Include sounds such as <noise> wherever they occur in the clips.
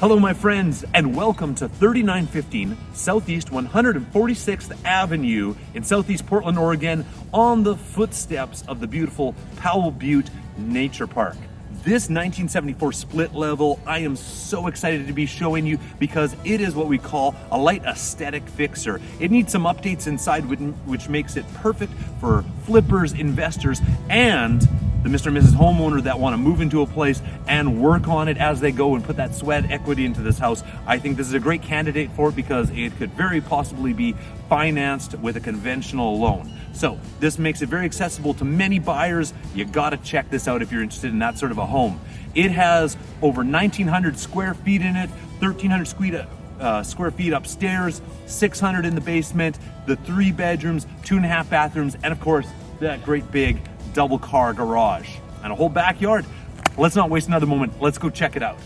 Hello, my friends, and welcome to 3915 Southeast 146th Avenue in Southeast Portland, Oregon, on the footsteps of the beautiful Powell Butte Nature Park. This 1974 split level, I am so excited to be showing you because it is what we call a light aesthetic fixer. It needs some updates inside which makes it perfect for flippers, investors, and the Mr. and Mrs. homeowner that want to move into a place and work on it as they go and put that sweat equity into this house. I think this is a great candidate for it because it could very possibly be financed with a conventional loan. So this makes it very accessible to many buyers. You got to check this out if you're interested in that sort of a home. It has over 1,900 square feet in it, 1,300 square uh, square feet upstairs, 600 in the basement, the three bedrooms, two and a half bathrooms, and of course, that great big double car garage and a whole backyard. Let's not waste another moment. Let's go check it out.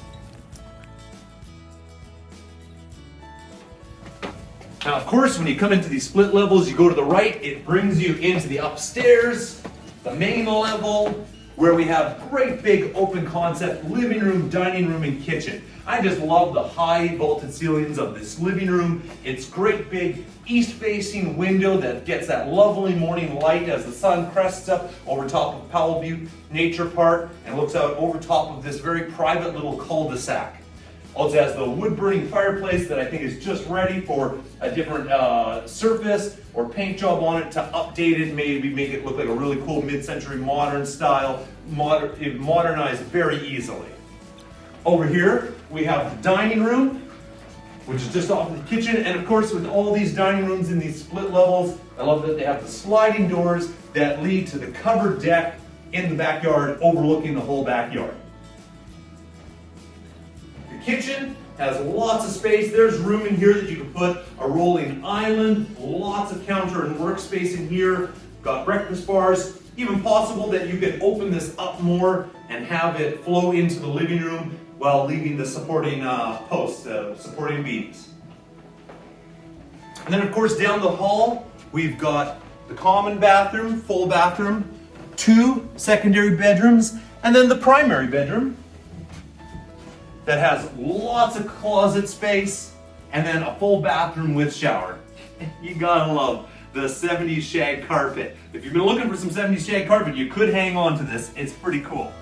Now, of course, when you come into these split levels, you go to the right, it brings you into the upstairs, the main level, where we have great big open concept living room, dining room, and kitchen. I just love the high vaulted ceilings of this living room. It's great big east facing window that gets that lovely morning light as the sun crests up over top of Powell Butte Nature Park and looks out over top of this very private little cul-de-sac. Also has the wood burning fireplace that I think is just ready for a different uh, surface or paint job on it to update it, maybe make it look like a really cool mid-century modern style, modern, modernized very easily. Over here, we have the dining room, which is just off the kitchen. And of course, with all these dining rooms in these split levels, I love that they have the sliding doors that lead to the covered deck in the backyard overlooking the whole backyard kitchen has lots of space. There's room in here that you can put a rolling island, lots of counter and workspace in here. Got breakfast bars. Even possible that you could open this up more and have it flow into the living room while leaving the supporting uh, posts, uh, supporting beams. And then of course down the hall, we've got the common bathroom, full bathroom, two secondary bedrooms, and then the primary bedroom that has lots of closet space and then a full bathroom with shower. <laughs> You gotta love the 70s shag carpet. If you've been looking for some 70s shag carpet, you could hang on to this. It's pretty cool.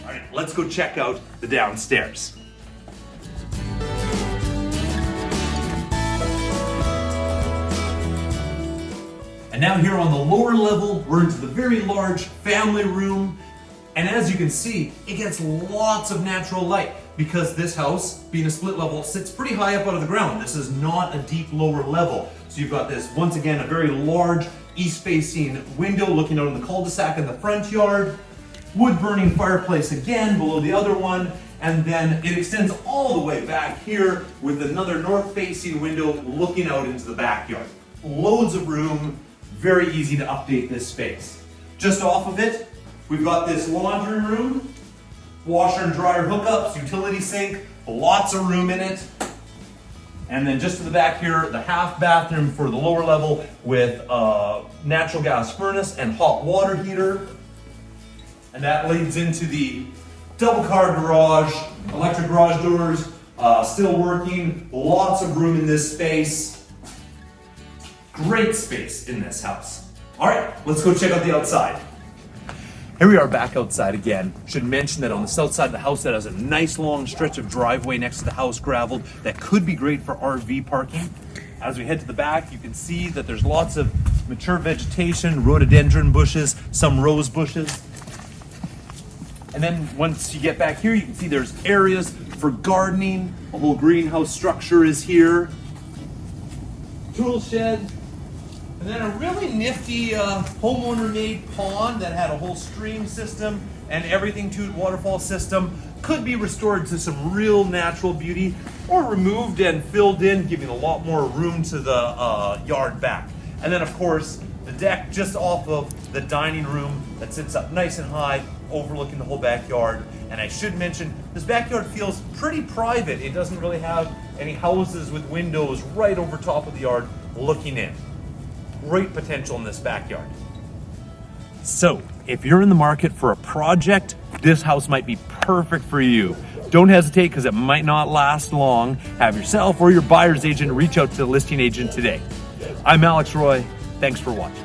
All right, let's go check out the downstairs. Now here on the lower level, we're into the very large family room. And as you can see, it gets lots of natural light because this house, being a split level, sits pretty high up out of the ground. This is not a deep lower level. So you've got this, once again, a very large east-facing window looking out on the cul-de-sac in the front yard. Wood-burning fireplace again below the other one. And then it extends all the way back here with another north-facing window looking out into the backyard. Loads of room, very easy to update this space. Just off of it, we've got this laundry room, washer and dryer hookups, utility sink, lots of room in it. And then just to the back here, the half bathroom for the lower level with a natural gas furnace and hot water heater. And that leads into the double car garage, electric garage doors, uh, still working, lots of room in this space. Great space in this house. All right, let's go check out the outside. Here we are back outside again. Should mention that on the south side of the house that has a nice long stretch of driveway next to the house graveled that could be great for RV parking. As we head to the back, you can see that there's lots of mature vegetation, rhododendron bushes, some rose bushes. And then once you get back here, you can see there's areas for gardening. A whole greenhouse structure is here. Tool shed, and then a really nifty uh, homeowner-made pond that had a whole stream system and everything to it, waterfall system, could be restored to some real natural beauty or removed and filled in, giving a lot more room to the uh, yard back. And then of course, the deck just off of the dining room that sits up nice and high, overlooking the whole backyard. And I should mention, this backyard feels pretty private. It doesn't really have Any houses with windows right over top of the yard looking in. Great potential in this backyard. So, if you're in the market for a project, this house might be perfect for you. Don't hesitate because it might not last long. Have yourself or your buyer's agent reach out to the listing agent today. I'm Alex Roy. Thanks for watching.